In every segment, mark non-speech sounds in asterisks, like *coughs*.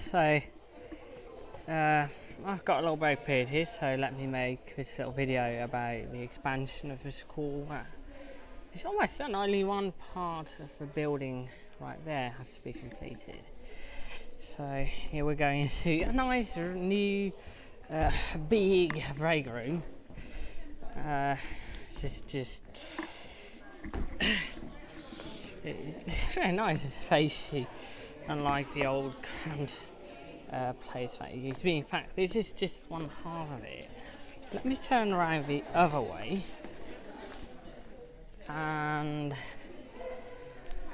so uh, I've got a little break period here, so let me make this little video about the expansion of the school. Uh, it's almost done, only one part of the building right there has to be completed. So here we're going into a nice new uh, big break room. Uh, just, *coughs* just it's very nice and spacey, unlike the old cramped uh, place that used to be. In fact, this is just one half of it. Let me turn around the other way, and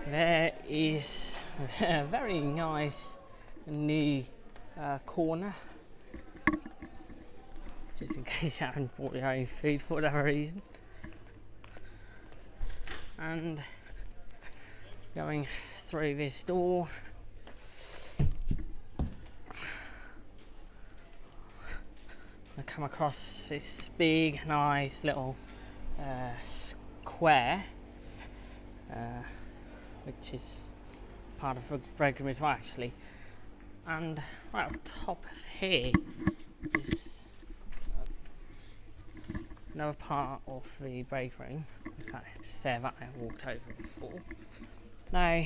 there is *laughs* a very nice new uh, corner. Just in *laughs* case you haven't bought your own food for whatever reason. And going through this door. I come across this big, nice little uh, square, uh, which is part of the break room as well, actually. And right on top of here is another part of the break room. In fact, stair that I walked over before. Now,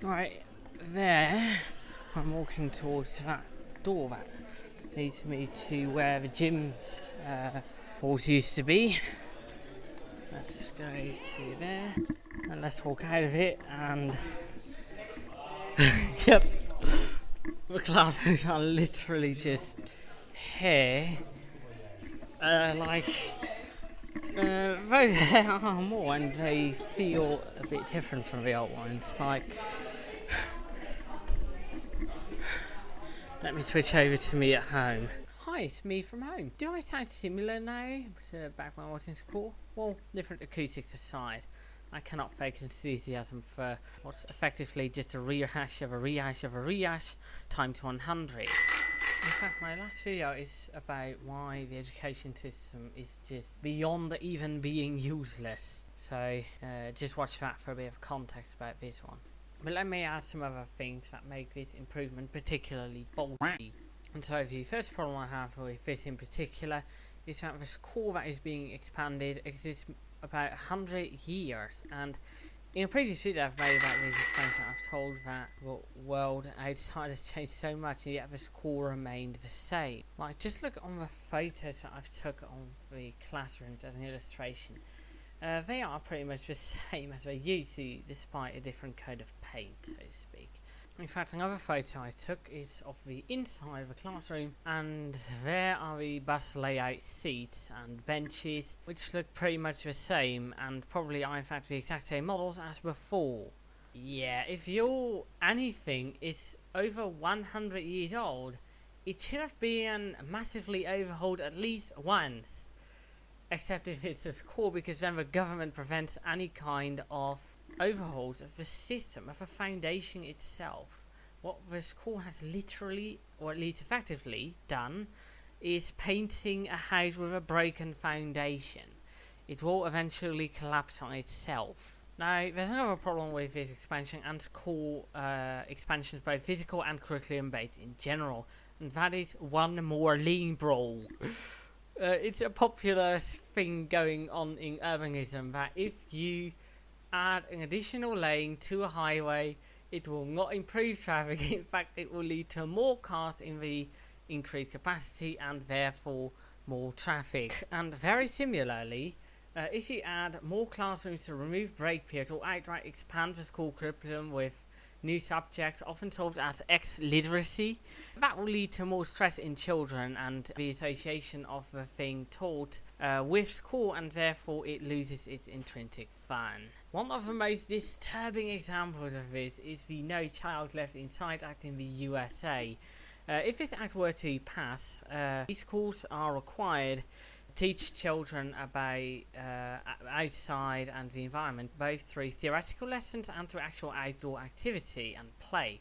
right there, I'm walking towards that door that leads me to where the gym's uh, used to be. Let's go to there and let's walk out of it and *laughs* yep the clouds are literally just here uh, like uh, *laughs* both are more and they feel a bit different from the old ones. Like, let me switch over to me at home. Hi, it's me from home. Do I sound similar now to back when I was in school? Well, different acoustics aside, I cannot fake enthusiasm for what's effectively just a rehash of a rehash of a rehash times 100. In fact, my last video is about why the education system is just beyond even being useless. So, uh, just watch that for a bit of context about this one. But let me add some other things that make this improvement particularly bulky. And so the first problem I have with this in particular is that this core that is being expanded exists about 100 years and in a previous video I've made about these I've told that the world outside has changed so much and yet the core remained the same. Like, just look on the photos that I've took on the classrooms as an illustration. Uh, they are pretty much the *laughs* same as they used to, despite a different coat of paint, so to speak. In fact, another photo I took is of the inside of the classroom, and there are the bus layout seats and benches, which look pretty much the same, and probably are in fact the exact same models as before. Yeah, if your anything is over 100 years old, it should have been massively overhauled at least once. Except if it's a school, because then the government prevents any kind of overhauls of the system, of the foundation itself. What the school has literally, or at least effectively, done is painting a house with a broken foundation. It will eventually collapse on itself. Now, there's another problem with this expansion and school uh, expansions, both physical and curriculum based in general, and that is one more lean brawl. *laughs* uh, it's a popular thing going on in urbanism that if you add an additional lane to a highway, it will not improve traffic. *laughs* In fact, it will lead to more cars in the increased capacity and therefore more traffic. And very similarly, uh, if you add more classrooms to remove break periods or outright expand the school curriculum with new subjects, often taught as X literacy. That will lead to more stress in children and the association of the thing taught uh, with school, and therefore it loses its intrinsic fun. One of the most disturbing examples of this is the No Child Left Inside Act in the USA. Uh, if this act were to pass, uh, these schools are required teach children about uh, outside and the environment, both through theoretical lessons and through actual outdoor activity and play.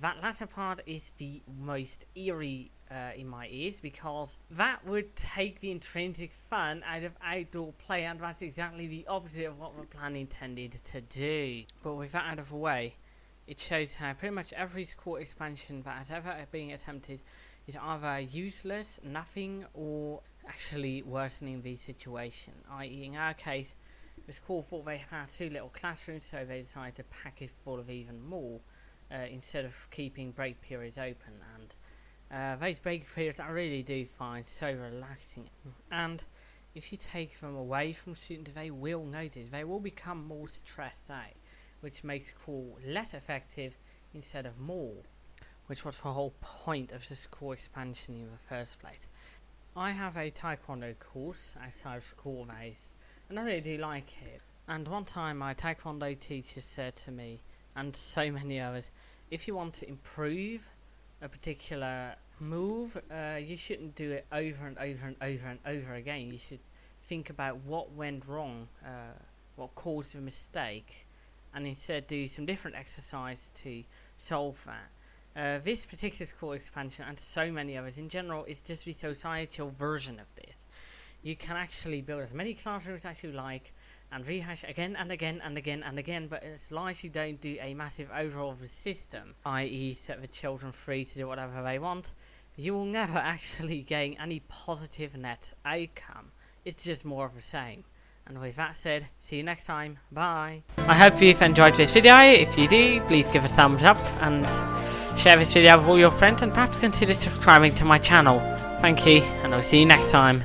That latter part is the most eerie uh, in my ears because that would take the intrinsic fun out of outdoor play, and that's exactly the opposite of what the plan intended to do. But with that out of the way, it shows how pretty much every school expansion that has ever been attempted is either useless, nothing, or actually worsening the situation. I.e., in our case, the school thought they had too little classrooms, so they decided to pack it full of even more uh, instead of keeping break periods open. And uh, those break periods I really do find so relaxing. And if you take them away from students, they will notice, they will become more stressed out, which makes school less effective instead of more, which was the whole point of the school expansion in the first place. I have a taekwondo course at of school base, and I really do like it. And one time my taekwondo teacher said to me, and so *laughs* many others, if you want to improve a particular move, uh, you shouldn't do it over and over and over and over again. You should think about what went wrong, uh, what caused the mistake, and instead do some different exercise to solve that. Uh, this particular school expansion and so many others in general is just the societal version of this. You can actually build as many classrooms as you like and rehash again and again and again and again, but as long as you don't do a massive overhaul of the system, i.e. set the children free to do whatever they want, you will never *laughs* actually gain any positive net outcome. It's just more of the same. And with that said, see you next time. Bye. I hope you've enjoyed this video. If you do, please give a thumbs up and share this video with all your friends and perhaps consider subscribing to my channel. Thank you, and I'll see you next time.